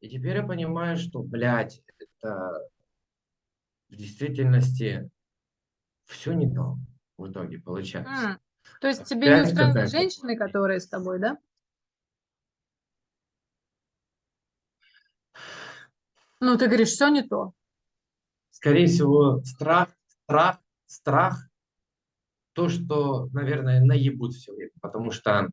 И теперь я понимаю, что, блядь, это в действительности все не то в итоге получается. М, То есть тебе не Опять устраивают какая-то женщины, которые с тобой, да? Ну, ты говоришь, все не то. Скорее всего, страх, страх, страх, то, что, наверное, наебут все время, потому что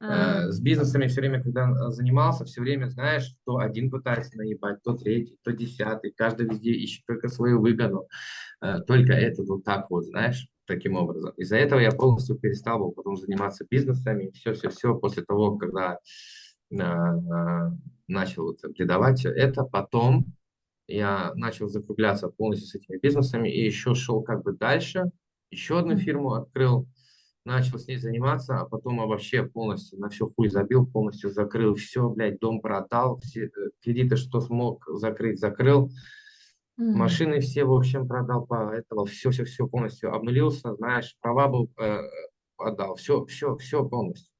Э, с бизнесами все время, когда э, занимался, все время, знаешь, то один пытается наебать, то третий, то десятый, каждый везде ищет только свою выгоду, Э, только это вот так вот, знаешь, таким образом. Из-за этого я полностью перестал был потом заниматься бизнесами, все-все-все, после того, когда начал вот преподавать это, потом я начал закругляться полностью с этими бизнесами и еще шел как бы дальше, еще одну фирму открыл, начал с ней заниматься, а потом вообще полностью на все хуй забил, полностью закрыл все, блядь, дом продал, все э, кредиты, что смог закрыть, закрыл, Мгм. машины все, в общем, продал по этого, все-все-все полностью обнулился, знаешь, права был, э, отдал, все, все, все полностью.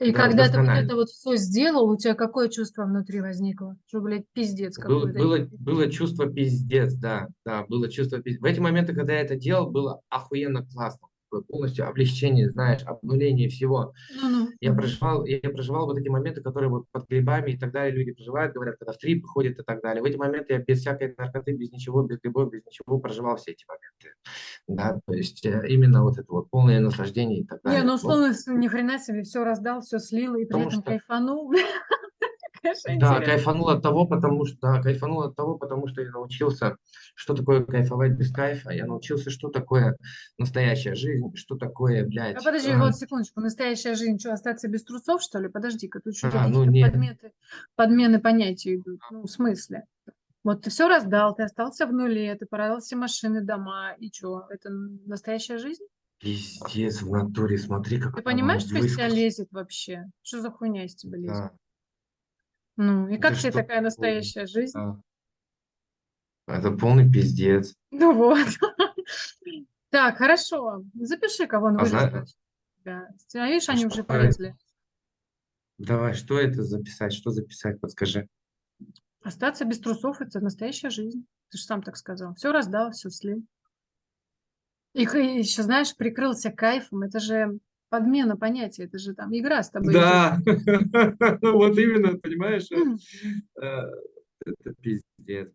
И Да, когда ты вот это вот все сделал, у тебя какое чувство внутри возникло? Что, блядь, пиздец какой-то. было, было чувство пиздец, да, да, было чувство пиздец. В эти моменты, когда я это делал, было охуенно классно. Такое Полностью облегчение, знаешь, обнуление всего. Ну-ну. Я проживал, я проживал вот эти моменты, которые вот под грибами и так далее люди проживают, говорят, когда в трип ходят и так далее. В эти моменты я без всякой наркоты, без ничего, без грибов, без ничего проживал все эти моменты. Да, то есть э, именно вот это вот полное наслаждение и так Не, далее. ну Ну, условно, с- ни хрена себе, все раздал, все слил, и при потому этом что кайфанул. Конечно, Да, интересно. кайфанул от того, потому что, да, кайфанул от того, потому что я научился, что такое кайфовать без кайфа. Я научился, что такое настоящая жизнь, что такое, А блядь, подожди, э, вот секундочку, настоящая жизнь, что, остаться без трусов, что ли? Подожди-ка, тут что-то а, ну подметы, подмены понятий идут. Ну, в смысле? Вот ты все раздал, ты остался в нуле, ты продал все машины, дома, и что? Это настоящая жизнь? пиздец в натуре, смотри, как Ты понимаешь, что из тебя лезет вообще? Что за хуйня из тебя лезет? Да, Ну, и это как тебе что такая такое? настоящая жизнь? Да. Это полный пиздец. Ну вот. Так, хорошо. Запиши, кого он А зна- Да. А видишь, а они что уже это? полезли. Давай, что это записать? Что записать? Подскажи. Остаться без трусов– это настоящая жизнь. Ты же сам так сказал. Все раздал, все слил. И еще, знаешь, прикрылся кайфом. Это же подмена понятия. Это же там игра с тобой. Да, вот именно, понимаешь, М. э, это пиздец.